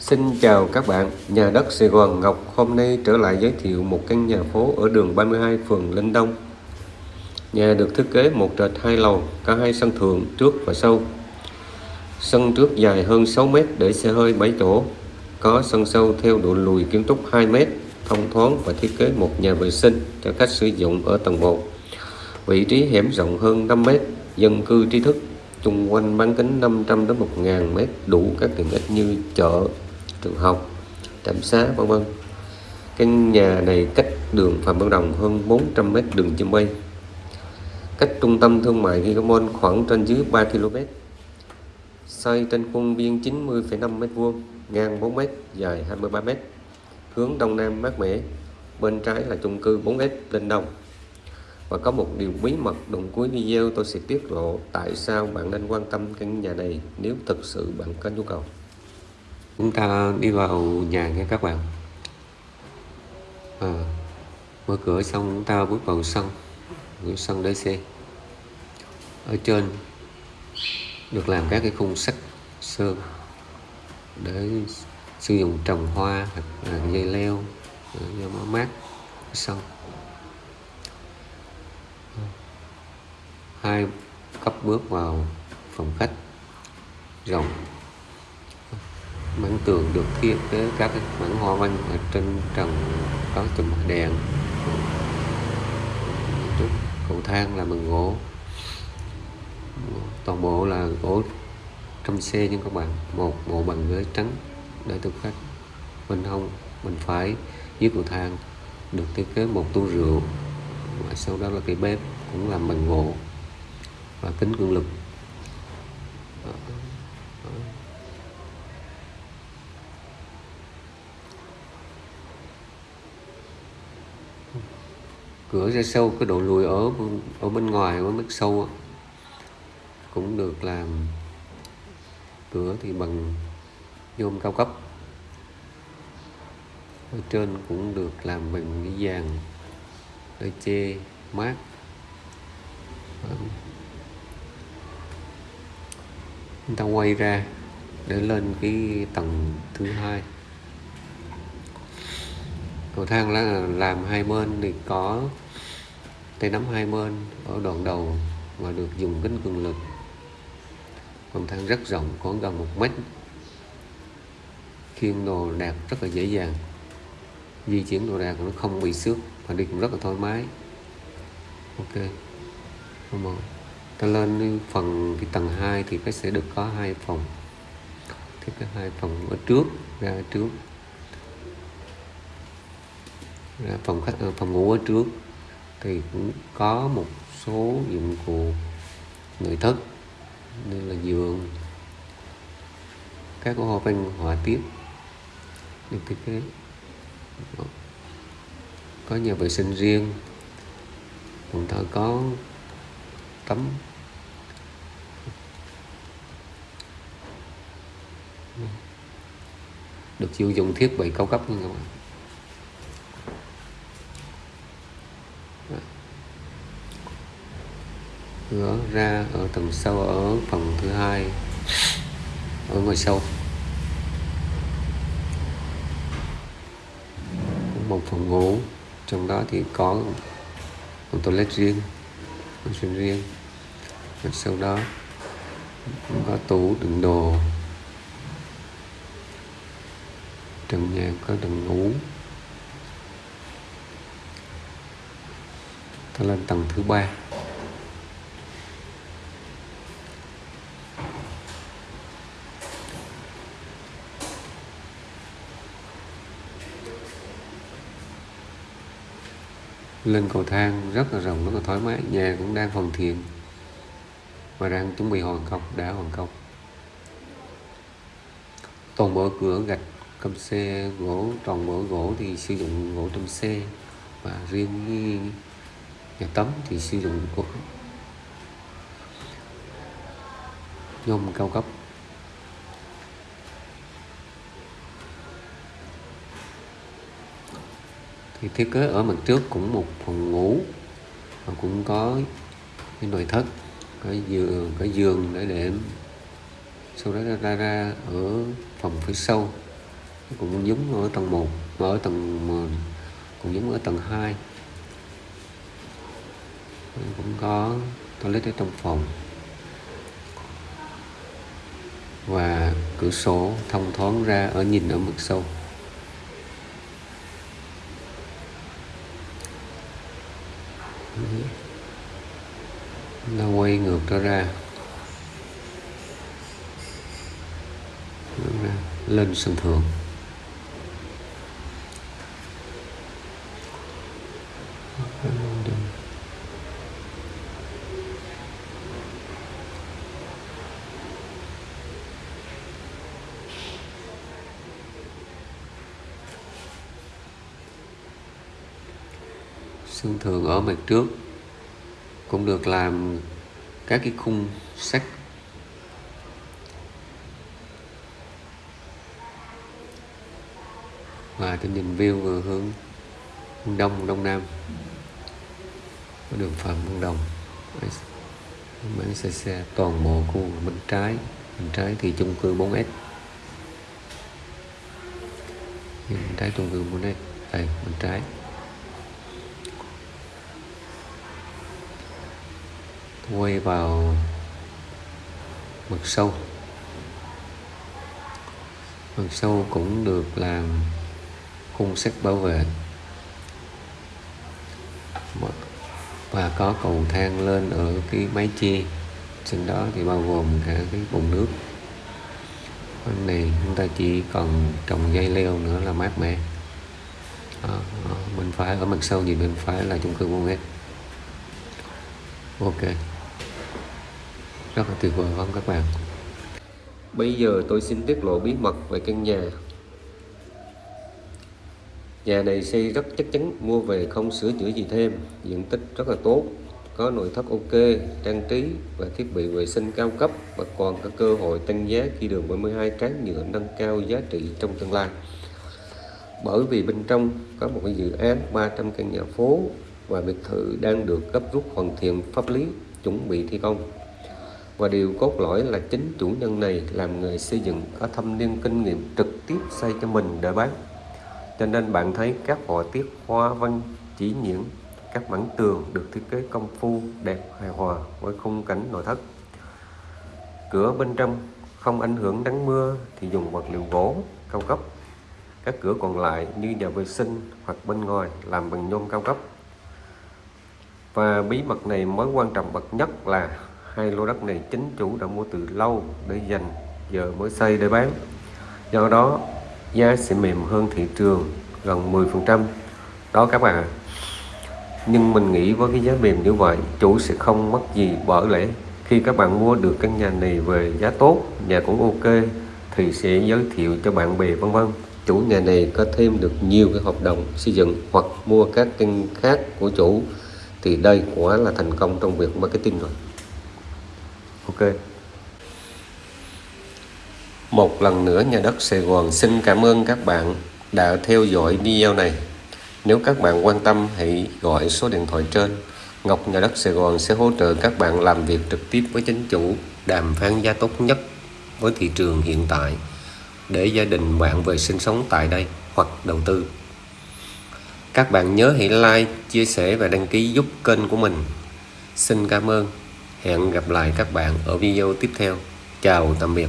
Xin chào các bạn, nhà đất Sài Gòn Ngọc hôm nay trở lại giới thiệu một căn nhà phố ở đường 32 phường Linh Đông. Nhà được thiết kế một trệt hai lầu, có hai sân thượng trước và sau. Sân trước dài hơn 6 m để xe hơi 7 chỗ, có sân sau theo độ lùi kiến trúc 2 m, thông thoáng và thiết kế một nhà vệ sinh cho khách sử dụng ở tầng 1. Vị trí hẻm rộng hơn 5 m, dân cư trí thức, chung quanh bán kính 500 đến 1000 m đủ các tiện ích như chợ, trường học, trạm xá vân vân. Căn nhà này cách đường Phạm Văn Đồng hơn 400 m đường chim bay. Cách trung tâm thương mại Gigamon khoảng trên dưới 3 km. Xây trên khuôn viên 90,5 m2, ngang 4 m, dài 23 m. Hướng đông nam mát mẻ. Bên trái là chung cư 4S lên đông. Và có một điều bí mật đồng cuối video tôi sẽ tiết lộ tại sao bạn nên quan tâm căn nhà này nếu thực sự bạn có nhu cầu chúng ta đi vào nhà nha các bạn. À, mở cửa xong chúng ta bước vào sân. Bước sân để xe. Ở trên được làm các cái khung sắt sơn để sử dụng trồng hoa hoặc là dây leo à, cho nó mát sân. Hai cấp bước vào phòng khách. Rộng mảng tường được thiết kế các mảng hoa văn ở trên trần, có chùm đèn. Cầu thang là bằng gỗ. Toàn bộ là gỗ trong xe nha các bạn, một bộ bằng ghế trắng để thực khách. Bên hông, bên phải, dưới cầu thang được thiết kế một tu rượu và sau đó là cái bếp cũng làm bằng gỗ và kính cường lực. Cửa ra sâu, cái độ lùi ở ở bên ngoài, ở mức sâu cũng được làm cửa thì bằng nhôm cao cấp. Ở trên cũng được làm bằng cái vàng để che mát. Chúng ta quay ra để lên cái tầng thứ hai cầu thang là làm hai bên thì có tay nắm hai bên ở đoạn đầu và được dùng kính cường lực. Cầu thang rất rộng, có gần một mét. Khiêng đồ đạc rất là dễ dàng. Di chuyển đồ đạc nó không bị xước và đi cũng rất là thoải mái. Ok. Một. Ta lên phần cái tầng 2 thì cái sẽ được có hai phòng. Thiết kế hai phòng ở trước, ra trước phòng khách ờ, phòng ngủ ở trước thì cũng có một số dụng cụ nội thất như là giường các hoa văn họa tiết được thiết kế. Có nhà vệ sinh riêng đồng thời có tắm, được sử dụng thiết bị cao cấp như các bạn. Cửa ra ở tầng sâu ở phòng thứ hai, ở ngoài sâu. Một phòng ngủ, trong đó thì có một toilet riêng, một sân riêng. Và sau đó có tủ, đựng đồ. Trần nhà có đựng ngủ. Ta lên tầng thứ ba. Lên cầu thang rất là rộng, rất là thoải mái, nhà cũng đang hoàn thiện và đang chuẩn bị hoàn công, đã hoàn công. Toàn bộ cửa gạch cầm xe, gỗ, toàn bộ gỗ thì sử dụng gỗ trong xe và riêng nhà tắm thì sử dụng gỗ nhôm cao cấp. Thì thiết kế ở mặt trước cũng một phòng ngủ và cũng có cái nội thất, cái giường cái giường để đệm. Sau đó ra ra ở phòng phía sau, cũng giống ở tầng 1 ở tầng cũng giống ở tầng 2 cũng có toilet ở trong phòng. Và cửa sổ thông thoáng ra, ở nhìn ở mặt sâu Ừ. nó quay ngược trở ra. Lên sân thượng. Xương thường ở mặt trước, cũng được làm các cái khung sắt. Và tôi nhìn view vừa hướng đông đông nam. Có đường phạm văn đồng bán xe xe toàn bộ khu bên trái. Bên trái thì chung cư 4S bên trái chung cư 4S đây bên trái. Quay vào mặt sâu. Mặt sâu cũng được làm khung sắt bảo vệ. Và có cầu thang lên ở cái mái chia trên đó thì bao gồm cả cái bồn nước. Bên này chúng ta chỉ còn trồng dây leo nữa là mát mẻ. Đó, bên phải ở mặt sau nhìn bên phải là chung cư môn ok rất là tuyệt vời không các bạn? Bây giờ tôi xin tiết lộ bí mật về căn nhà. Nhà này xây rất chắc chắn, mua về không sửa chữa gì thêm. Diện tích rất là tốt, có nội thất ok, trang trí và thiết bị vệ sinh cao cấp và còn có cơ hội tăng giá khi đường 72 tráng nhựa nâng cao giá trị trong tương lai. Bởi vì bên trong có một cái dự án 300 căn nhà phố và biệt thự đang được gấp rút hoàn thiện pháp lý, chuẩn bị thi công và điều cốt lõi là chính chủ nhân này làm nghề xây dựng có thâm niên kinh nghiệm trực tiếp xây cho mình để bán. Cho nên bạn thấy các họa tiết hoa văn, chỉ nhiễm các mảng tường được thiết kế công phu, đẹp, hài hòa với khung cảnh nội thất. Cửa bên trong không ảnh hưởng nắng mưa thì dùng vật liệu gỗ, cao cấp. Các cửa còn lại như nhà vệ sinh hoặc bên ngoài làm bằng nhôm cao cấp. Và bí mật này mới quan trọng bậc nhất là hai lô đất này chính chủ đã mua từ lâu để dành giờ mới xây để bán. Do đó, giá sẽ mềm hơn thị trường gần 10 phần trăm. Đó các bạn nhưng mình nghĩ với cái giá mềm như vậy, chủ sẽ không mất gì bởi lẽ khi các bạn mua được căn nhà này về giá tốt, nhà cũng ok, thì sẽ giới thiệu cho bạn bè, vân vân. Chủ nhà này có thêm được nhiều cái hợp đồng xây dựng hoặc mua các căn khác của chủ, thì đây quả là thành công trong việc marketing rồi ok. Một lần nữa nhà đất Sài Gòn xin cảm ơn các bạn đã theo dõi video này. Nếu các bạn quan tâm, hãy gọi số điện thoại trên. Ngọc Nhà đất Sài Gòn sẽ hỗ trợ các bạn làm việc trực tiếp với chính chủ, đàm phán giá tốt nhất với thị trường hiện tại để gia đình bạn về sinh sống tại đây hoặc đầu tư. Các bạn nhớ hãy like, chia sẻ và đăng ký giúp kênh của mình. Xin cảm ơn hẹn gặp lại các bạn ở video tiếp theo. Chào tạm biệt.